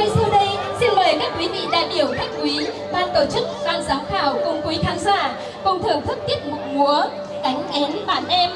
ngay sau đây, xin mời các quý vị đại biểu khách quý, ban tổ chức, ban giám khảo cùng quý khán giả cùng thưởng thức tiết mục múa Cánh én bạn em.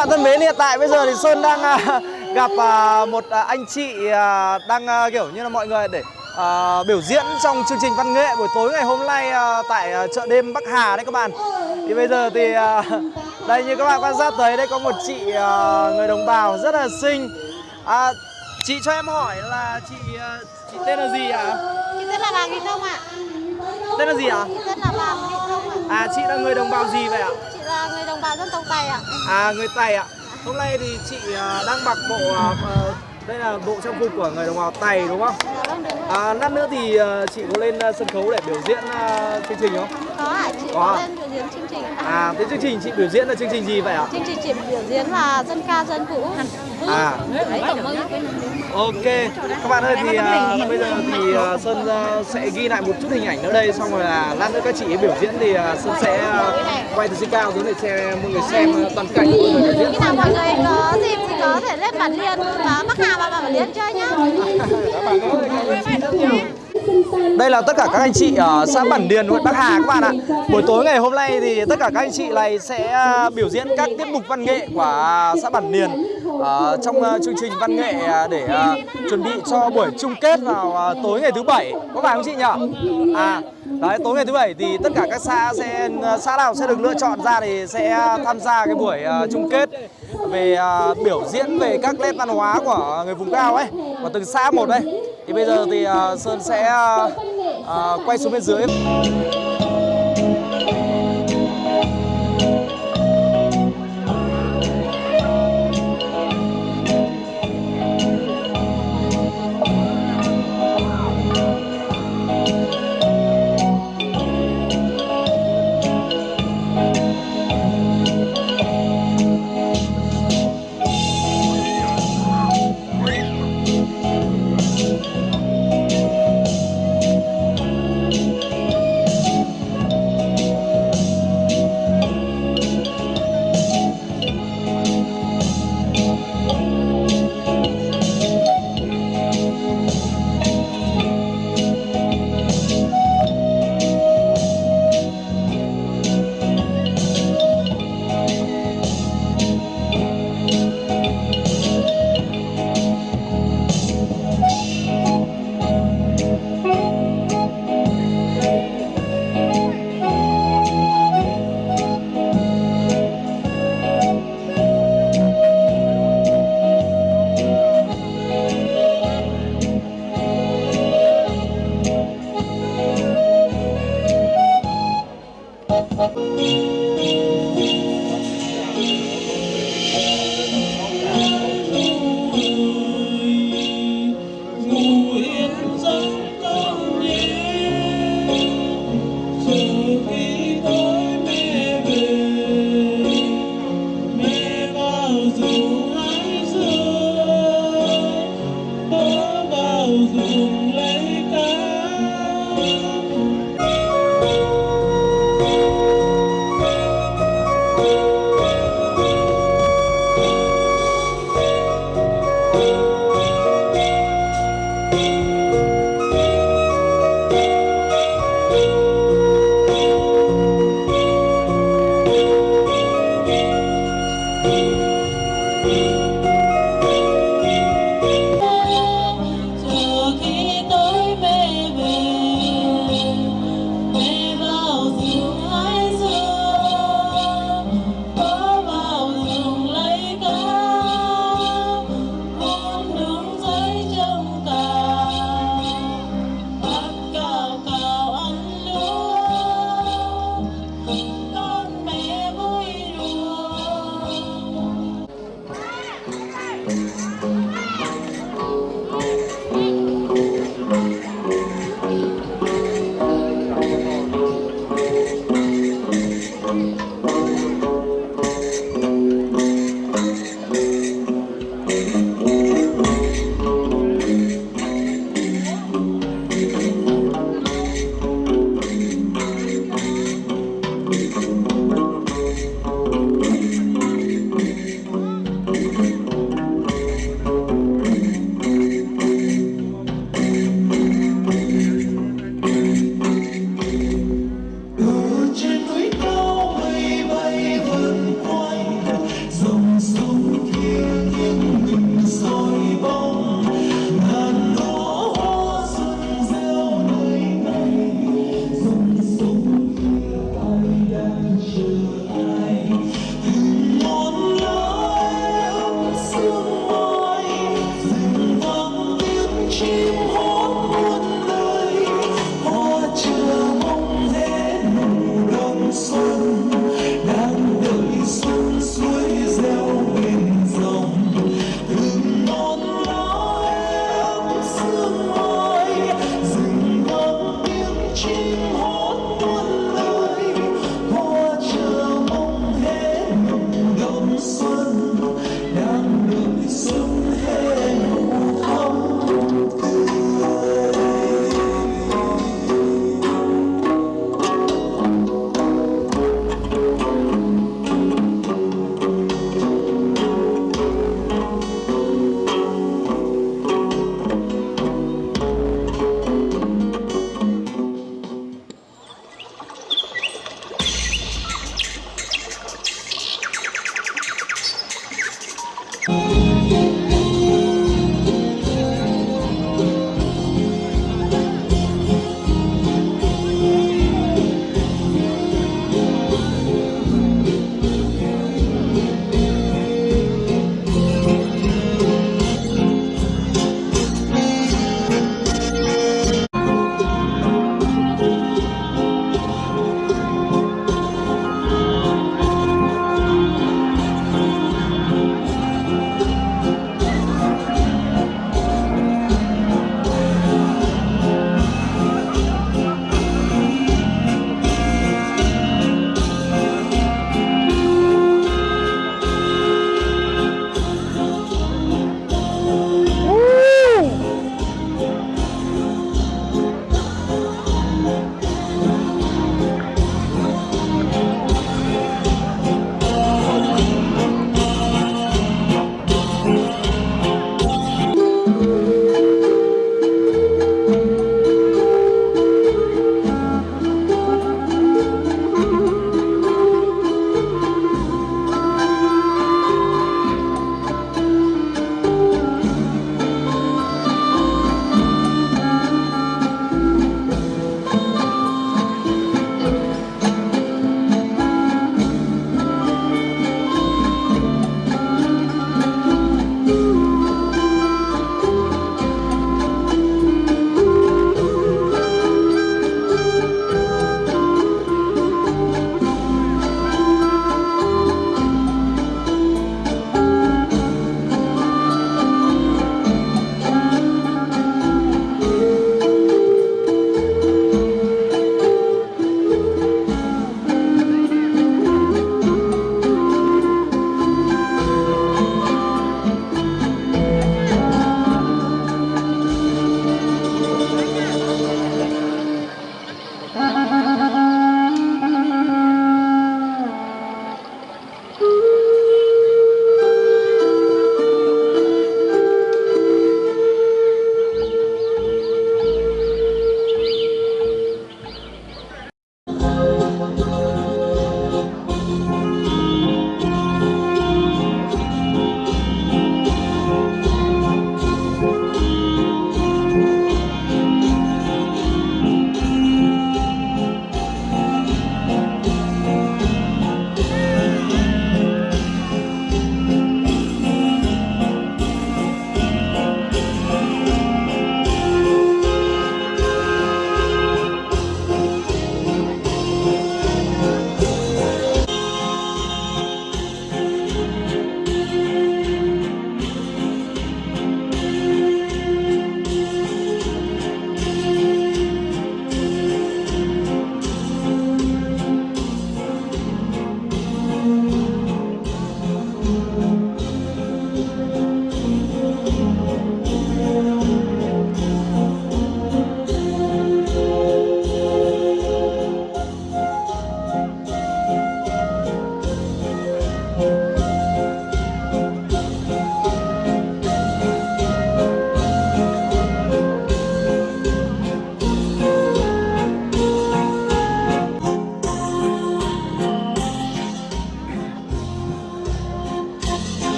Bạn thân mến, hiện tại bây giờ thì Sơn đang à, gặp à, một à, anh chị đang kiểu như là mọi người để uh, biểu diễn trong chương trình văn nghệ buổi tối ngày hôm nay uh, tại uh, chợ đêm Bắc Hà đấy các bạn. Thì bây giờ thì uh, đây như các bạn quan sát thấy đây có một chị uh, người đồng bào rất là xinh. À, chị cho em hỏi là chị uh, chị tên là gì ạ? Chị tên là Vàng Thị Thông ạ. Tên là gì ạ? Chị tên là ạ. À chị là người đồng bào gì vậy ạ? Chị là người đồng bào dân tộc Tày ạ. À người Tày ạ. Hôm nay thì chị à, đang mặc bộ à, à, đây là bộ trang phục của người đồng bào Tày đúng không? Dạ vâng. À, lát nữa thì à, chị có lên à, sân khấu để biểu diễn à, chương trình không? Có ạ, chị Có có lên biểu diễn chương trình. À, thế chương trình chị biểu diễn là chương trình gì vậy ạ? Chương trình chị biểu diễn là dân ca dân vũ. À, Đấy, cảm ơn. ok. Các bạn ơi thì à, bây giờ thì à, Sơn à, sẽ ghi lại một chút hình ảnh nữa đây xong rồi là lát nữa các chị ấy biểu diễn thì à, Sơn sẽ à, quay từ trên cao xuống để cho mọi người xem toàn cảnh của biểu diễn. Khi nào mọi người có dịp thì có thể lên bản liên và Bắc Hà và bản liên chơi nhá. Đây là tất cả các anh chị ờ, ở xã Bản Điền, huyện Bắc Hà các bạn ạ. Buổi tối ngày hôm nay thì tất cả các anh chị này sẽ ờ, biểu diễn các tiết mục văn nghệ của xã Bản Điền ờ, trong chương trình văn nghệ để à, chuẩn bị cho buổi chung kết vào à, tối ngày thứ bảy. Có phải không chị nhỉ? À, đấy tối ngày thứ bảy thì tất cả các xã sẽ xã nào sẽ được lựa chọn ra thì sẽ tham gia cái buổi chung kết về biểu diễn về các nét văn hóa của người vùng cao ấy, của từng xã một đây. Thì bây giờ thì à, Sơn sẽ à, à, quay xuống bên dưới.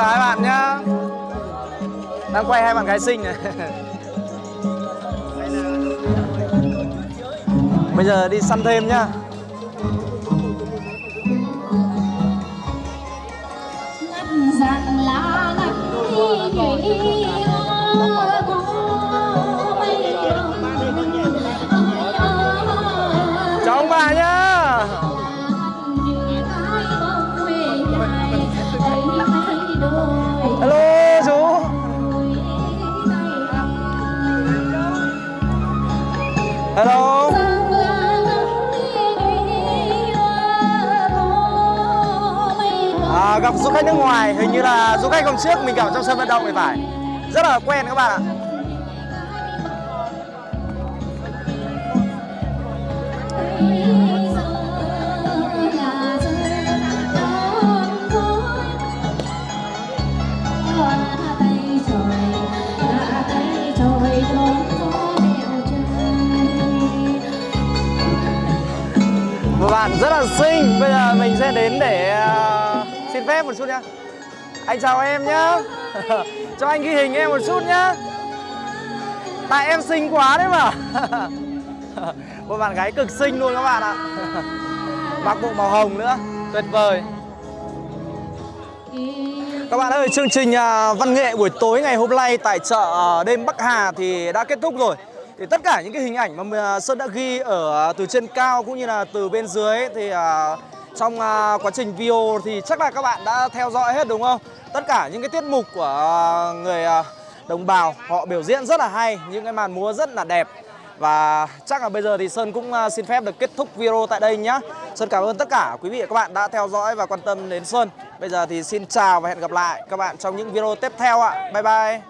Chào hai bạn nhá. Đang quay hai bạn gái xinh này. Bây giờ đi săn thêm nhá. Ngắt dàn lá ngắt đi. nhụy à, du khách nước ngoài Hình như là du khách hôm trước mình gặp trong sân vận động thì phải. Rất là quen các bạn ạ. Một bạn rất là xinh Bây giờ mình sẽ đến để ờ, xin phép một chút nhá. Anh chào em nhá. Cho anh ghi hình em một chút nhá. Tại em xinh quá đấy mà. Một bạn gái cực xinh luôn các bạn ạ. Mặc bộ màu hồng nữa. Tuyệt vời. Các bạn ơi, chương trình à, văn nghệ buổi tối ngày hôm nay tại chợ à, đêm Bắc Hà thì đã kết thúc rồi. Thì tất cả những cái hình ảnh mà à, Sơn đã ghi ở từ trên cao cũng như là từ bên dưới thì trong à, quá trình video thì chắc là các bạn đã theo dõi hết đúng không? Tất cả những cái tiết mục của à, người à, đồng bào họ biểu diễn rất là hay, những cái màn múa rất là đẹp. Và chắc là bây giờ thì Sơn cũng xin phép được kết thúc video tại đây nhá. Sơn cảm ơn tất cả quý vị và các bạn đã theo dõi và quan tâm đến Sơn. Bây giờ thì xin chào và hẹn gặp lại các bạn trong những video tiếp theo ạ. Bye bye.